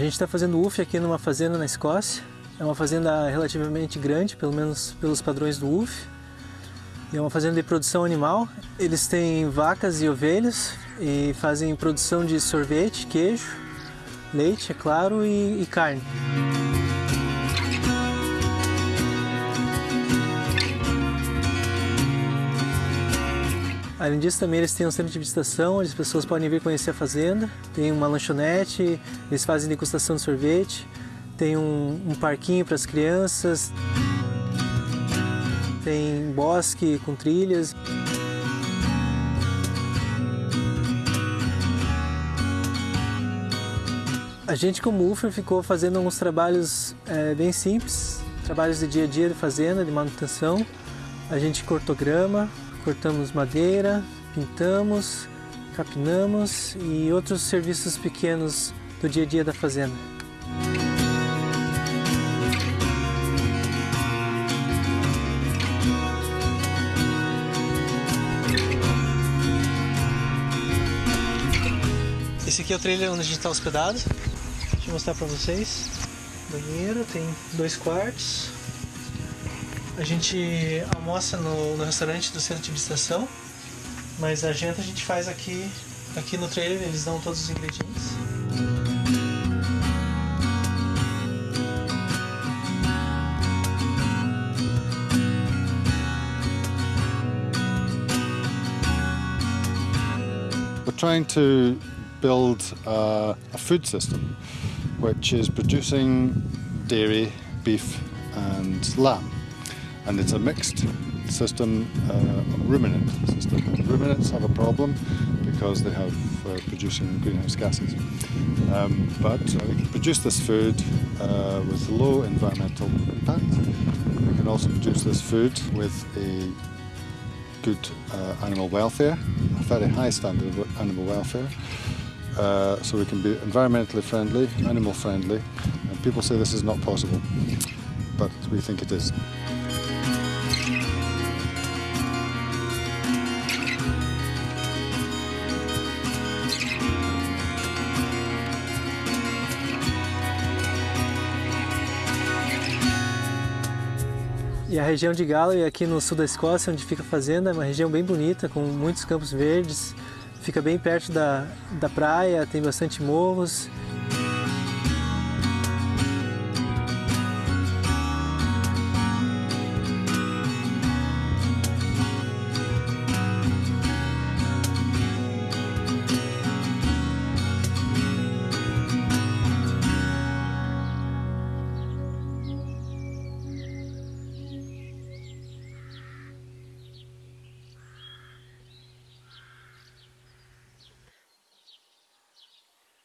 A gente está fazendo UF aqui numa fazenda na Escócia. É uma fazenda relativamente grande, pelo menos pelos padrões do UF. E é uma fazenda de produção animal. Eles têm vacas e ovelhas e fazem produção de sorvete, queijo, leite, é claro, e, e carne. Além disso, também eles têm um centro de visitação, onde as pessoas podem vir conhecer a fazenda. Tem uma lanchonete, eles fazem degustação de sorvete. Tem um, um parquinho para as crianças. Tem bosque com trilhas. A gente, como UFER, ficou fazendo alguns trabalhos é, bem simples, trabalhos de dia a dia de fazenda, de manutenção. A gente cortou grama, cortamos madeira, pintamos, capinamos e outros serviços pequenos do dia a dia da fazenda. Esse aqui é o trailer onde a gente está hospedado. Deixa eu mostrar para vocês. Banheiro, tem dois quartos, a gente almoça no, no restaurante do centro de visitação, mas a janta a gente faz aqui, aqui no trailer, eles dão todos os ingredientes. We're trying to build a, a food system which is producing dairy, beef and lamb and it's a mixed system, uh, ruminant system. And ruminants have a problem because they have uh, producing greenhouse gases. Um, but uh, we can produce this food uh, with low environmental impact. We can also produce this food with a good uh, animal welfare, a very high standard of animal welfare. Uh, so we can be environmentally friendly, animal friendly, and people say this is not possible, but we think it is. E a região de Galloway, aqui no sul da Escócia, onde fica a fazenda, é uma região bem bonita, com muitos campos verdes, fica bem perto da, da praia, tem bastante morros